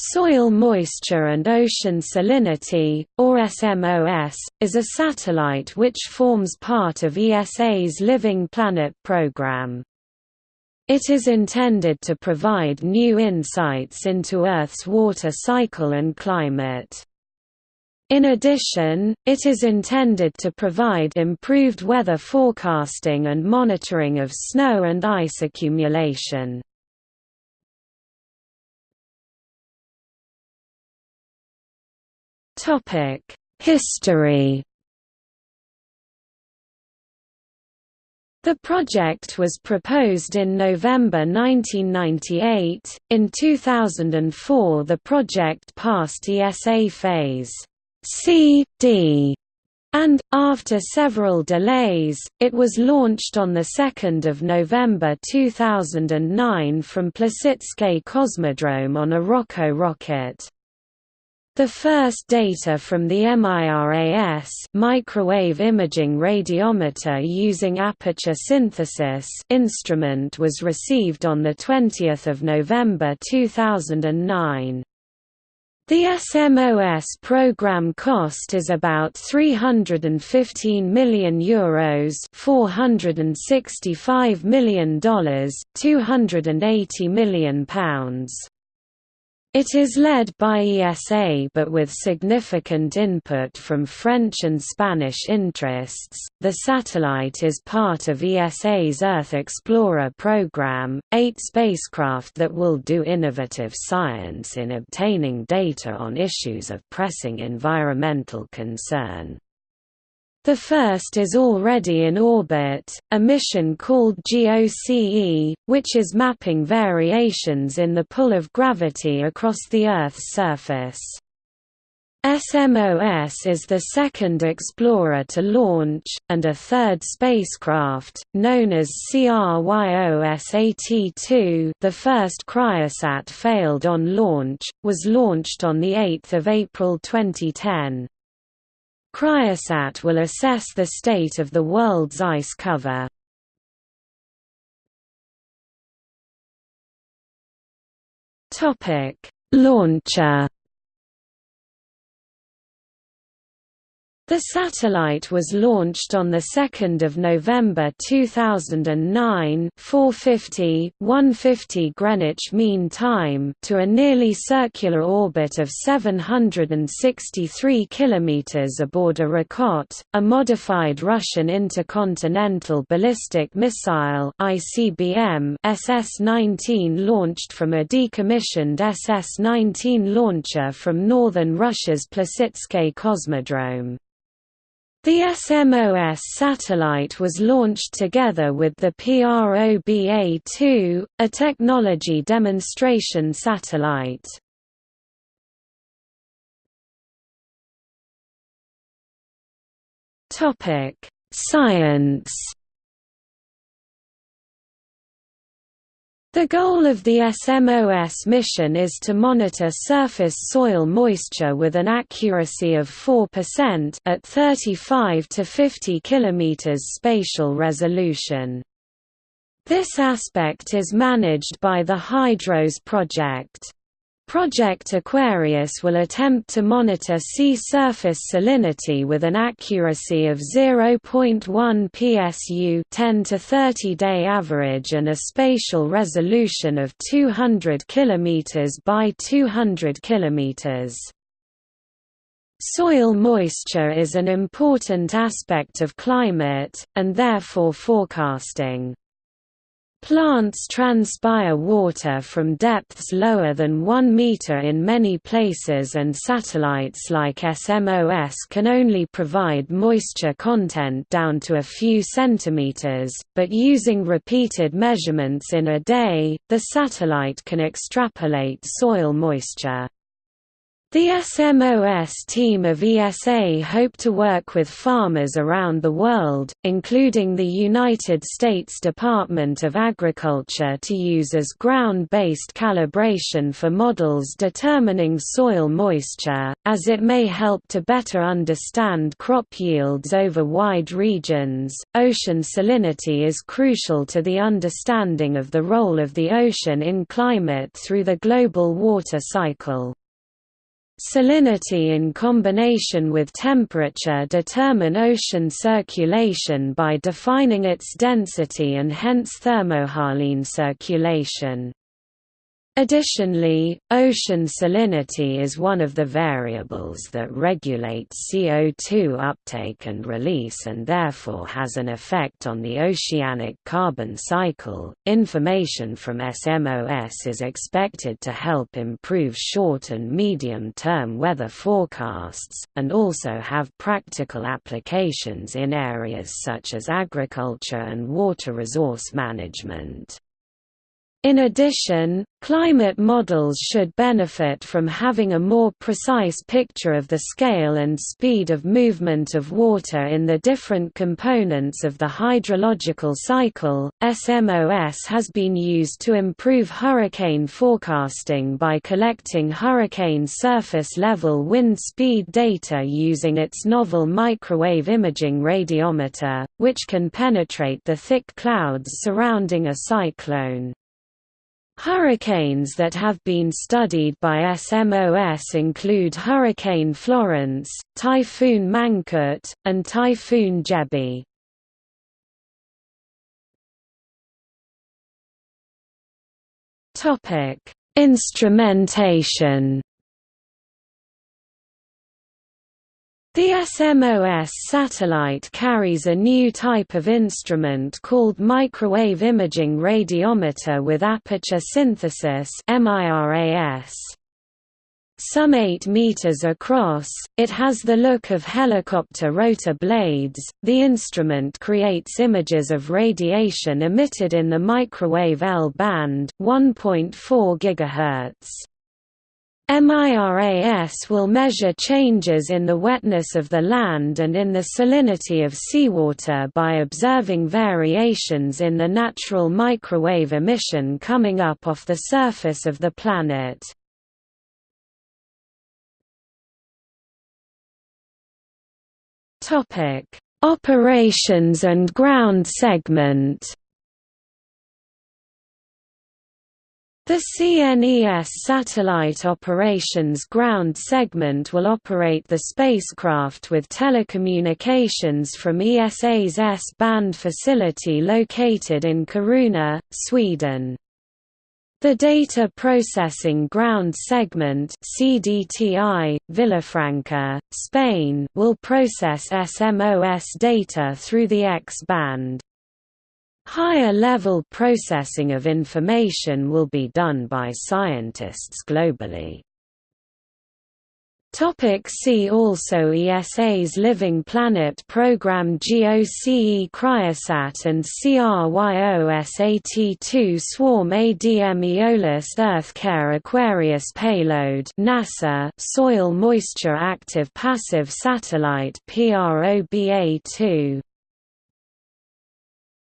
Soil Moisture and Ocean Salinity, or SMOS, is a satellite which forms part of ESA's Living Planet program. It is intended to provide new insights into Earth's water cycle and climate. In addition, it is intended to provide improved weather forecasting and monitoring of snow and ice accumulation. Topic: History. The project was proposed in November 1998. In 2004, the project passed ESA phase C, D, and, after several delays, it was launched on 2 November 2009 from Plesetsk Cosmodrome on a Rockot rocket. The first data from the MIRAS microwave imaging radiometer using aperture synthesis instrument was received on 20 November 2009. The SMOS program cost is about 315 million euros, 465 million dollars, 280 million pounds. It is led by ESA but with significant input from French and Spanish interests. The satellite is part of ESA's Earth Explorer program, eight spacecraft that will do innovative science in obtaining data on issues of pressing environmental concern. The first is already in orbit, a mission called GOCE, which is mapping variations in the pull of gravity across the Earth's surface. SMOS is the second Explorer to launch, and a third spacecraft, known as CRYOSAT-2 the first Cryosat failed on launch, was launched on 8 April 2010. Cryosat will assess the state of the world's ice cover. Launcher The satellite was launched on 2 November 2009 450, 150 Greenwich Mean Time to a nearly circular orbit of 763 km aboard a Rockot, a modified Russian intercontinental ballistic missile ICBM SS-19 launched from a decommissioned SS-19 launcher from northern Russia's Plesetsk Cosmodrome. The SMOS satellite was launched together with the PROBA-2, a technology demonstration satellite. Science The goal of the SMOS mission is to monitor surface soil moisture with an accuracy of 4% at 35 to 50 km spatial resolution. This aspect is managed by the HYDROS project. Project Aquarius will attempt to monitor sea surface salinity with an accuracy of 0.1 psu 10 to 30 day average and a spatial resolution of 200 km by 200 km. Soil moisture is an important aspect of climate, and therefore forecasting. Plants transpire water from depths lower than 1 meter in many places and satellites like SMOS can only provide moisture content down to a few centimeters, but using repeated measurements in a day, the satellite can extrapolate soil moisture. The SMOS team of ESA hope to work with farmers around the world, including the United States Department of Agriculture to use as ground-based calibration for models determining soil moisture, as it may help to better understand crop yields over wide regions. Ocean salinity is crucial to the understanding of the role of the ocean in climate through the global water cycle. Salinity in combination with temperature determine ocean circulation by defining its density and hence thermohaline circulation. Additionally, ocean salinity is one of the variables that regulate CO2 uptake and release and therefore has an effect on the oceanic carbon cycle. Information from SMOS is expected to help improve short and medium term weather forecasts, and also have practical applications in areas such as agriculture and water resource management. In addition, climate models should benefit from having a more precise picture of the scale and speed of movement of water in the different components of the hydrological cycle. SMOS has been used to improve hurricane forecasting by collecting hurricane surface level wind speed data using its novel microwave imaging radiometer, which can penetrate the thick clouds surrounding a cyclone. Hurricanes that have been studied by SMOS include Hurricane Florence, Typhoon Mangkhut, and Typhoon Jebi. Instrumentation The SMOS satellite carries a new type of instrument called microwave imaging radiometer with aperture synthesis Some 8 meters across, it has the look of helicopter rotor blades. The instrument creates images of radiation emitted in the microwave L band, 1.4 GHz. MIRAS will measure changes in the wetness of the land and in the salinity of seawater by observing variations in the natural microwave emission coming up off the surface of the planet. Operations and ground segment The CNES Satellite Operations Ground segment will operate the spacecraft with telecommunications from ESA's S-band facility located in Kiruna, Sweden. The Data Processing Ground Segment CDTI, Villafranca, Spain will process SMOS data through the X-band. Higher-level processing of information will be done by scientists globally. Topic see also ESA's Living Planet program GOCE Cryosat and CRYOSAT2 Swarm ADM Aeolus Earth Care Aquarius Payload NASA Soil Moisture Active Passive Satellite PROBA2